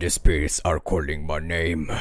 The spirits are calling my name.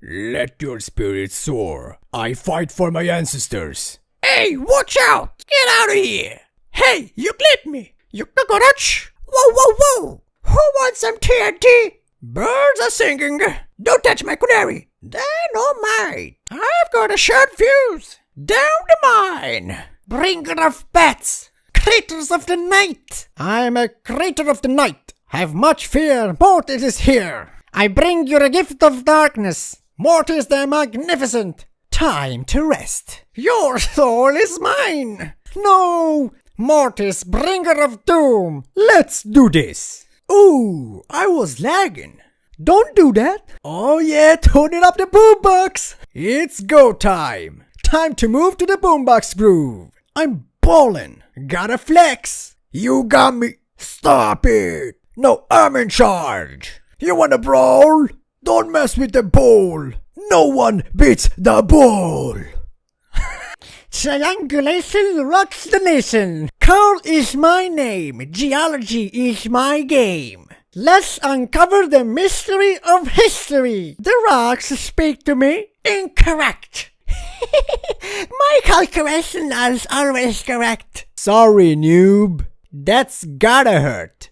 Let your spirits soar. I fight for my ancestors. Hey, watch out! Get out of here! Hey, you clipped me! You cockroach! Whoa, whoa, whoa! Who wants some TNT? Birds are singing. Don't touch my canary. Dynamite! I've got a short fuse. Down the mine. Bringer of bats. Creatures of the night. I'm a creator of the night. Have much fear. Mortis is here. I bring you a gift of darkness. Mortis the magnificent. Time to rest. Your soul is mine. No, Mortis, bringer of doom. Let's do this. Ooh, I was lagging. Don't do that. Oh yeah, turn it up the boombox. It's go time. Time to move to the boombox groove. I'm ballin'. Gotta flex. You got me. Stop it. No, I'm in charge. You wanna brawl? Don't mess with the Bull. No one beats the Bull. Triangulation rocks the nation. Carl is my name. Geology is my game. Let's uncover the mystery of history. The rocks speak to me. Incorrect. my calculation is always correct. Sorry, noob. That's gotta hurt.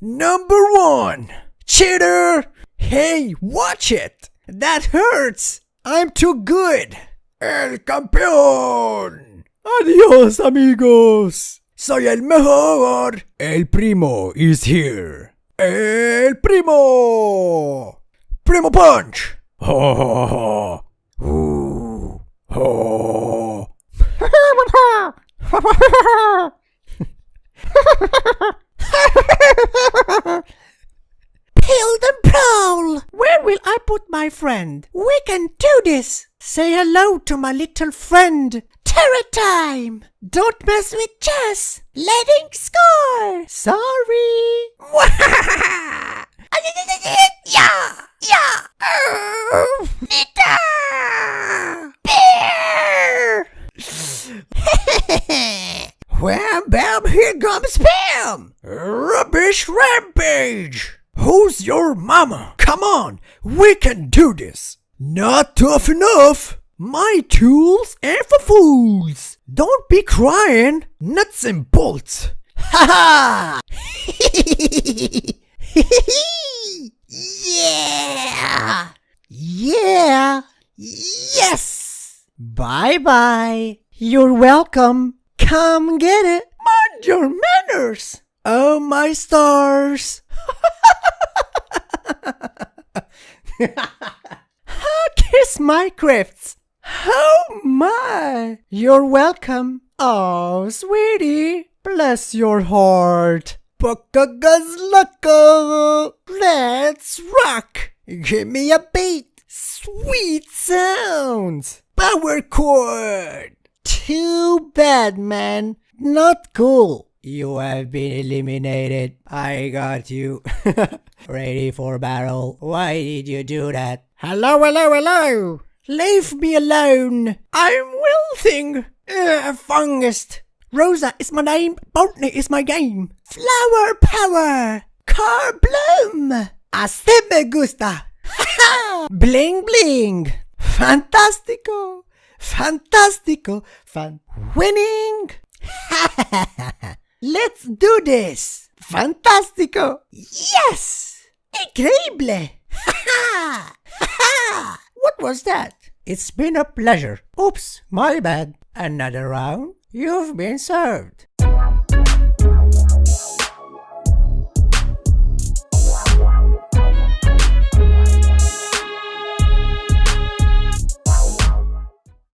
Number one. Cheater. Hey, watch it. That hurts. I'm too good. El campeón. Adios, amigos. Soy el mejor. El primo is here. El primo. Primo punch. Ho. Build and prowl! Where will I put my friend? We can do this! Say hello to my little friend! Terror time! Don't mess with Jess! Letting score! Sorry! yeah! Yeah! Nita! Bear! Wham bam, here comes Pam! Rubbish rampage! Who's your mama? Come on, we can do this! Not tough enough! My tools are for fools! Don't be crying! Nuts and bolts! Ha ha! yeah! Yeah! Yes! Bye bye! You're welcome! Come get it! Mind your manners! Oh my stars! Kiss my crifts! Oh my! You're welcome! Oh, sweetie! Bless your heart! Buckagazlucka! Let's rock! Give me a beat! Sweet sounds! Power chord! Too bad, man. Not cool. You have been eliminated. I got you. Ready for battle. Why did you do that? Hello, hello, hello. Leave me alone. I'm wilting. Uh, fungus. Rosa is my name. Botany is my game. Flower power. Car bloom. Así me gusta. bling bling. Fantastico. Fantastico. Fan. Winning. Let's do this. Fantastico. Yes. Increíble. what was that? It's been a pleasure. Oops, my bad. Another round? You've been served.